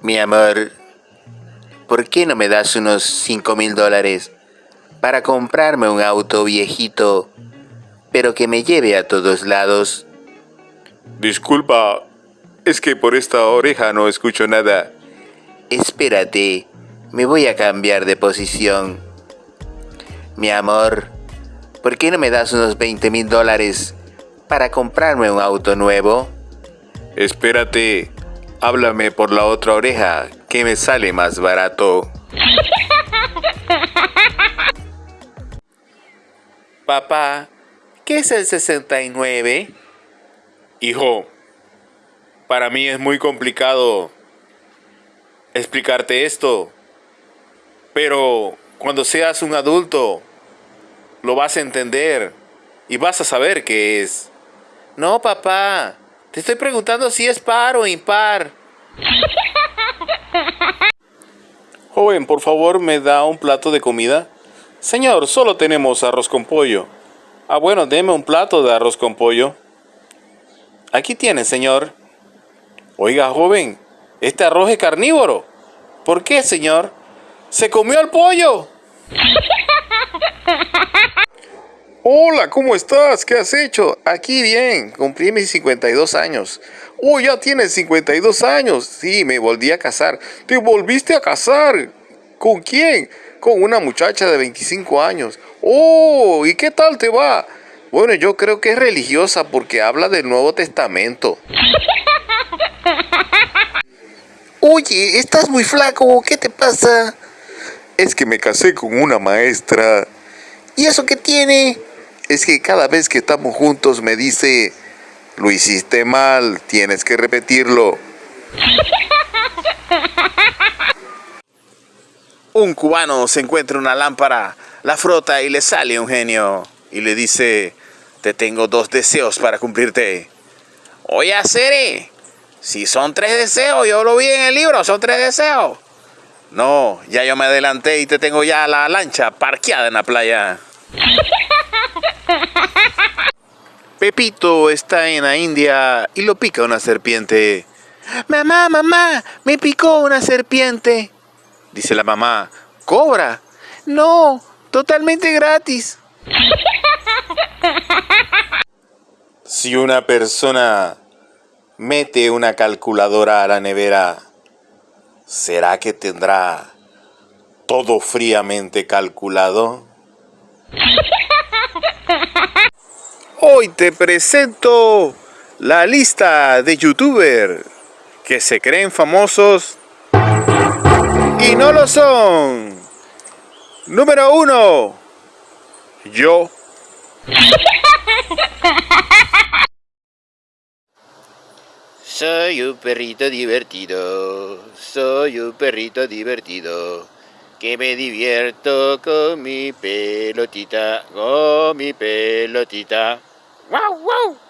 Mi amor, ¿por qué no me das unos 5 mil dólares para comprarme un auto viejito, pero que me lleve a todos lados? Disculpa, es que por esta oreja no escucho nada. Espérate, me voy a cambiar de posición. Mi amor, ¿por qué no me das unos 20 mil dólares para comprarme un auto nuevo? Espérate, háblame por la otra oreja, que me sale más barato. Papá, ¿qué es el 69? Hijo, para mí es muy complicado explicarte esto, pero cuando seas un adulto, lo vas a entender y vas a saber qué es. No, papá, te estoy preguntando si es par o impar. Joven, por favor, ¿me da un plato de comida? Señor, solo tenemos arroz con pollo. Ah, bueno, deme un plato de arroz con pollo. Aquí tiene, señor. Oiga, joven, este arroz es carnívoro. ¿Por qué, señor? ¡Se comió el pollo! Hola, ¿cómo estás? ¿Qué has hecho? Aquí bien, cumplí mis 52 años. Oh, ya tienes 52 años. Sí, me volví a casar. ¿Te volviste a casar? ¿Con quién? Con una muchacha de 25 años. Oh, ¿y qué tal te va? Bueno, yo creo que es religiosa porque habla del Nuevo Testamento. Oye, estás muy flaco, ¿qué te pasa? Es que me casé con una maestra. ¿Y eso qué tiene? Es que cada vez que estamos juntos me dice, lo hiciste mal, tienes que repetirlo. Un cubano se encuentra una lámpara, la frota y le sale un genio y le dice, te tengo dos deseos para cumplirte. Oye, Sere, si son tres deseos, yo lo vi en el libro, son tres deseos. No, ya yo me adelanté y te tengo ya la lancha parqueada en la playa. Pepito está en la India y lo pica una serpiente. Mamá, mamá, me picó una serpiente. Dice la mamá, ¿cobra? No, totalmente gratis. Si una persona mete una calculadora a la nevera, ¿será que tendrá todo fríamente calculado? Hoy te presento la lista de youtubers que se creen famosos y no lo son. Número uno, yo. Soy un perrito divertido, soy un perrito divertido, que me divierto con mi pelotita, con mi pelotita. ¡Wow, wow!